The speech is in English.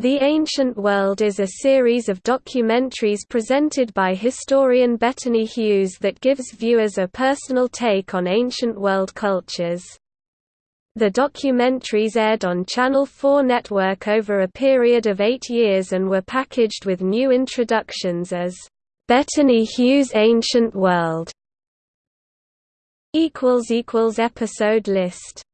The Ancient World is a series of documentaries presented by historian Bettany Hughes that gives viewers a personal take on ancient world cultures. The documentaries aired on Channel 4 network over a period of eight years and were packaged with new introductions as, Bettany Hughes Ancient World' Episode list